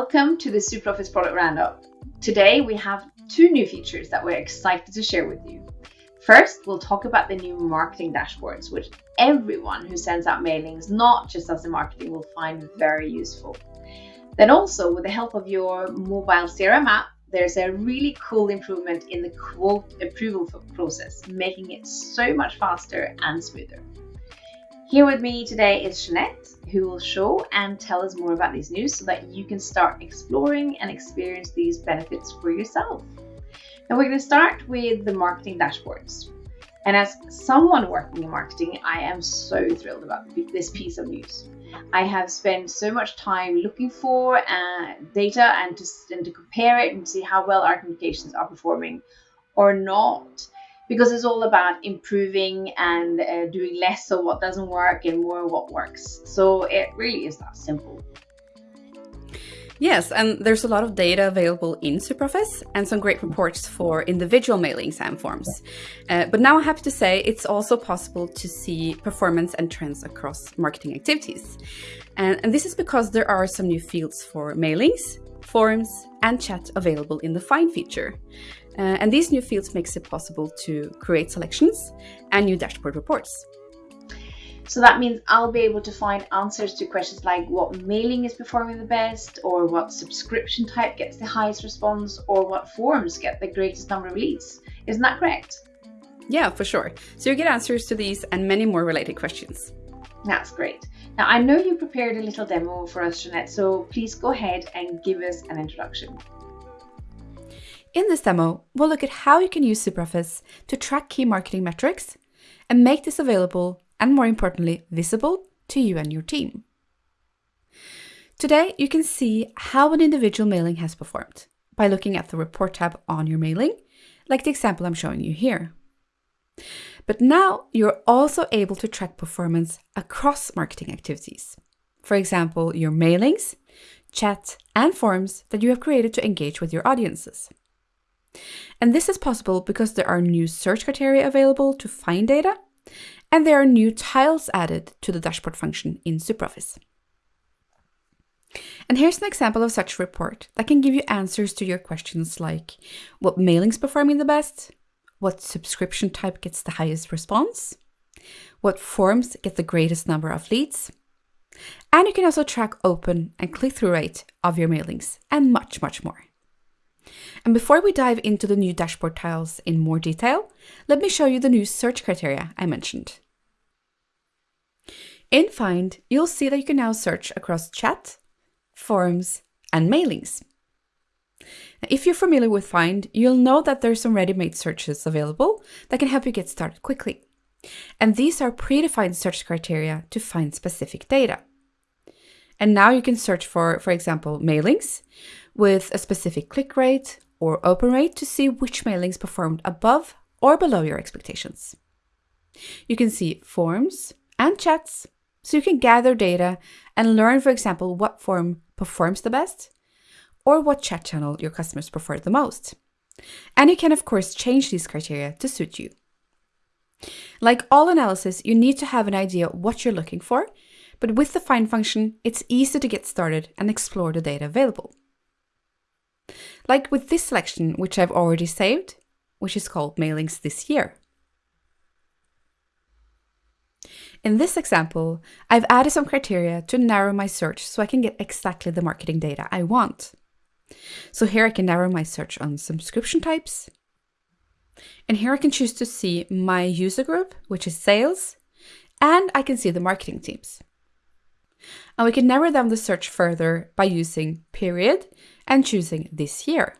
Welcome to the SuperOffice product roundup. Today we have two new features that we're excited to share with you. First, we'll talk about the new marketing dashboards, which everyone who sends out mailings, not just us in marketing, will find very useful. Then also, with the help of your mobile CRM app, there's a really cool improvement in the quote approval process, making it so much faster and smoother. Here with me today is Jeanette, who will show and tell us more about these news so that you can start exploring and experience these benefits for yourself. Now we're going to start with the marketing dashboards. And as someone working in marketing, I am so thrilled about this piece of news. I have spent so much time looking for uh, data and to, and to compare it and see how well our communications are performing or not because it's all about improving and uh, doing less of what doesn't work and more of what works. So it really is that simple. Yes, and there's a lot of data available in SuperOffice and some great reports for individual mailing and forms. Uh, but now I'm happy to say it's also possible to see performance and trends across marketing activities. And, and this is because there are some new fields for mailings, forms, and chat available in the Find feature. Uh, and these new fields makes it possible to create selections and new dashboard reports. So that means I'll be able to find answers to questions like what mailing is performing the best, or what subscription type gets the highest response, or what forms get the greatest number of leads. Isn't that correct? Yeah, for sure. So you get answers to these and many more related questions. That's great. Now, I know you prepared a little demo for us, Jeanette, so please go ahead and give us an introduction. In this demo, we'll look at how you can use SuperOffice to track key marketing metrics and make this available and more importantly, visible to you and your team. Today, you can see how an individual mailing has performed by looking at the report tab on your mailing, like the example I'm showing you here. But now you're also able to track performance across marketing activities. For example, your mailings, chat, and forms that you have created to engage with your audiences. And this is possible because there are new search criteria available to find data, and there are new tiles added to the dashboard function in SuperOffice. And here's an example of such a report that can give you answers to your questions like what mailings performing the best, what subscription type gets the highest response, what forms get the greatest number of leads, and you can also track open and click-through rate of your mailings and much, much more. And before we dive into the new dashboard tiles in more detail, let me show you the new search criteria I mentioned. In Find, you'll see that you can now search across chat, forums, and mailings. If you're familiar with Find, you'll know that there's some ready-made searches available that can help you get started quickly. And these are predefined search criteria to find specific data. And now you can search for, for example, mailings, with a specific click rate or open rate to see which mailings performed above or below your expectations. You can see forms and chats, so you can gather data and learn, for example, what form performs the best or what chat channel your customers prefer the most. And you can, of course, change these criteria to suit you. Like all analysis, you need to have an idea what you're looking for, but with the find function, it's easy to get started and explore the data available. Like with this selection, which I've already saved, which is called Mailings This Year. In this example, I've added some criteria to narrow my search so I can get exactly the marketing data I want. So here I can narrow my search on subscription types. And here I can choose to see my user group, which is sales, and I can see the marketing teams. And we can narrow down the search further by using period and choosing this year.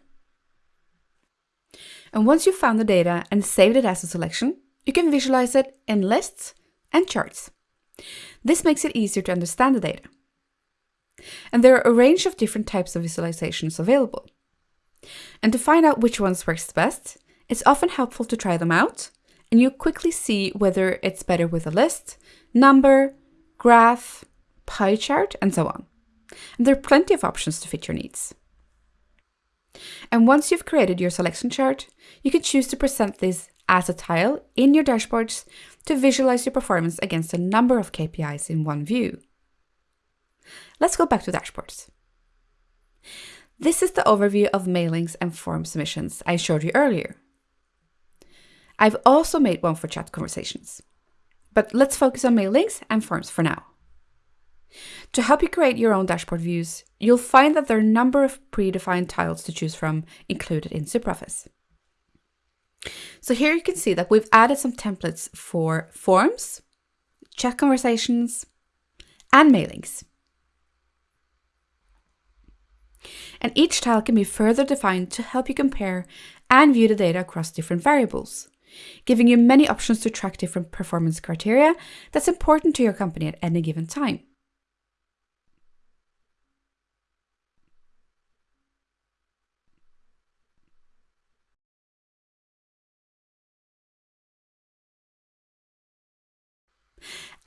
And once you've found the data and saved it as a selection, you can visualize it in lists and charts. This makes it easier to understand the data. And there are a range of different types of visualizations available. And to find out which ones works the best, it's often helpful to try them out, and you quickly see whether it's better with a list, number, graph, pie chart, and so on. And there are plenty of options to fit your needs. And once you've created your selection chart, you can choose to present this as a tile in your dashboards to visualize your performance against a number of KPIs in one view. Let's go back to dashboards. This is the overview of mailings and form submissions I showed you earlier. I've also made one for chat conversations. But let's focus on mailings and forms for now. To help you create your own dashboard views, you'll find that there are a number of predefined tiles to choose from included in SuperOffice. So here you can see that we've added some templates for forms, chat conversations, and mailings. And each tile can be further defined to help you compare and view the data across different variables, giving you many options to track different performance criteria that's important to your company at any given time.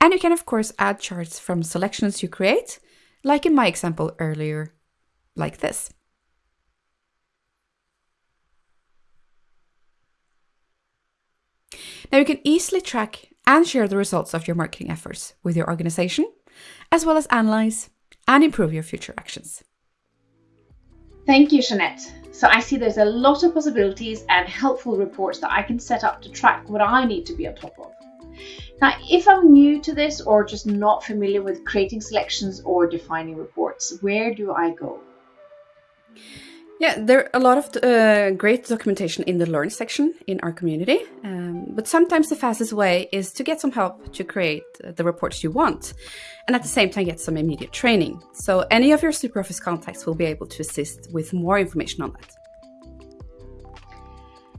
And you can of course add charts from selections you create, like in my example earlier, like this. Now you can easily track and share the results of your marketing efforts with your organization, as well as analyze and improve your future actions. Thank you, Jeanette. So I see there's a lot of possibilities and helpful reports that I can set up to track what I need to be on top of. Now, if I'm new to this or just not familiar with creating selections or defining reports, where do I go? Yeah, there are a lot of uh, great documentation in the Learn section in our community, um, but sometimes the fastest way is to get some help to create the reports you want, and at the same time get some immediate training. So any of your SuperOffice contacts will be able to assist with more information on that.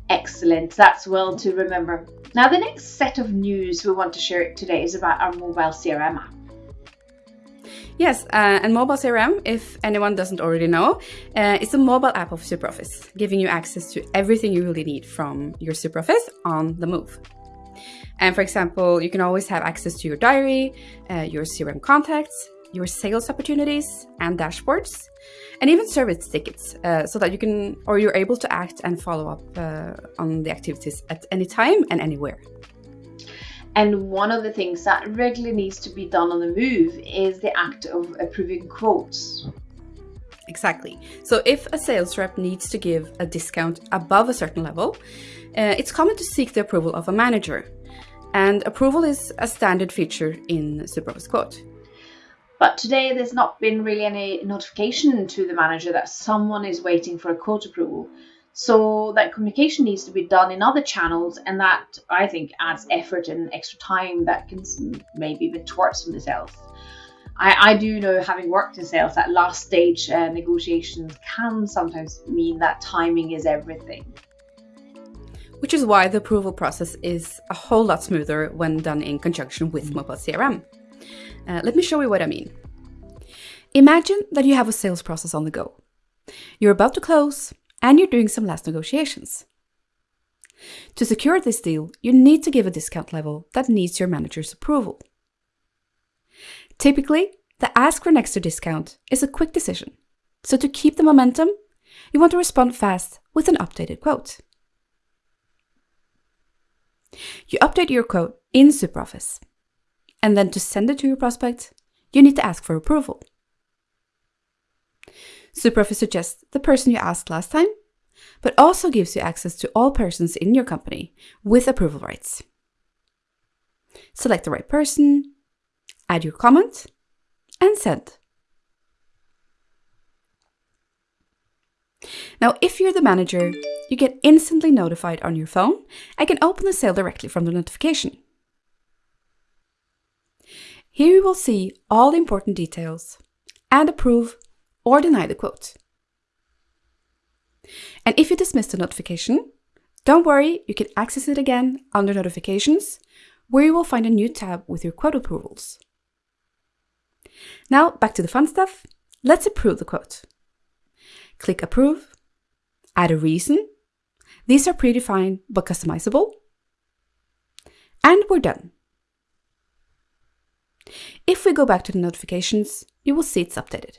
Excellent, that's well to remember. Now the next set of news we want to share today is about our mobile CRM app. Yes, uh, and Mobile CRM, if anyone doesn't already know, uh, it's a mobile app of SuperOffice, giving you access to everything you really need from your SuperOffice on the move. And for example, you can always have access to your diary, uh, your CRM contacts, your sales opportunities and dashboards, and even service tickets, uh, so that you can or you're able to act and follow up uh, on the activities at any time and anywhere. And one of the things that regularly needs to be done on the move is the act of approving quotes. Exactly. So if a sales rep needs to give a discount above a certain level, uh, it's common to seek the approval of a manager. And approval is a standard feature in SuperOffice Quote. But today there's not been really any notification to the manager that someone is waiting for a quote approval. So that communication needs to be done in other channels, and that I think adds effort and extra time that can maybe be towards the sales. I, I, do know, having worked in sales, that last stage uh, negotiations can sometimes mean that timing is everything. Which is why the approval process is a whole lot smoother when done in conjunction with mobile CRM. Uh, let me show you what I mean. Imagine that you have a sales process on the go. You're about to close, and you're doing some last negotiations. To secure this deal, you need to give a discount level that needs your manager's approval. Typically, the ask for an extra discount is a quick decision, so to keep the momentum, you want to respond fast with an updated quote. You update your quote in SuperOffice, and then to send it to your prospect, you need to ask for approval. SuperOffice suggests the person you asked last time, but also gives you access to all persons in your company with approval rights. Select the right person, add your comment, and send. Now, if you're the manager, you get instantly notified on your phone and can open the sale directly from the notification. Here you will see all the important details and approve or deny the quote. And if you dismiss the notification, don't worry, you can access it again under Notifications, where you will find a new tab with your quote approvals. Now, back to the fun stuff. Let's approve the quote. Click Approve, add a reason. These are predefined but customizable. And we're done. If we go back to the notifications, you will see it's updated.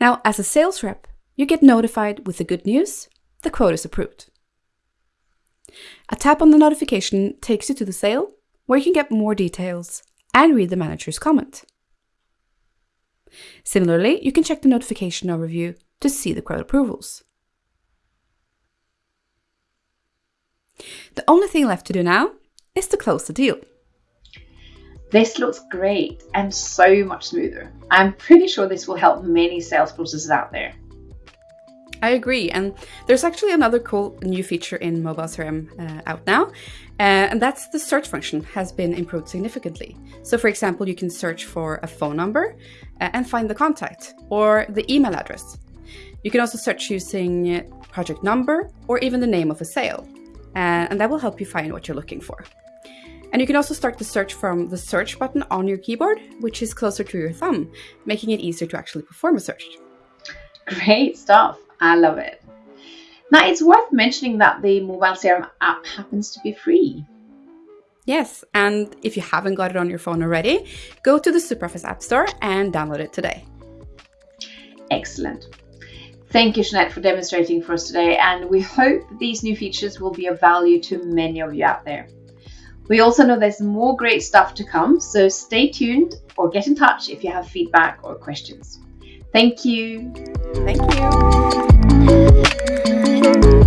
Now, as a sales rep, you get notified with the good news, the quote is approved. A tap on the notification takes you to the sale, where you can get more details and read the manager's comment. Similarly, you can check the notification overview to see the quote approvals. The only thing left to do now is to close the deal. This looks great and so much smoother. I'm pretty sure this will help many sales processes out there. I agree, and there's actually another cool new feature in mobile CRM uh, out now, uh, and that's the search function has been improved significantly. So, for example, you can search for a phone number uh, and find the contact or the email address. You can also search using project number or even the name of a sale, uh, and that will help you find what you're looking for. And you can also start the search from the search button on your keyboard, which is closer to your thumb, making it easier to actually perform a search. Great stuff. I love it. Now, it's worth mentioning that the mobile CRM app happens to be free. Yes, and if you haven't got it on your phone already, go to the SuperOffice App Store and download it today. Excellent. Thank you, Jeanette, for demonstrating for us today, and we hope these new features will be of value to many of you out there. We also know there's more great stuff to come, so stay tuned or get in touch if you have feedback or questions. Thank you. Thank you.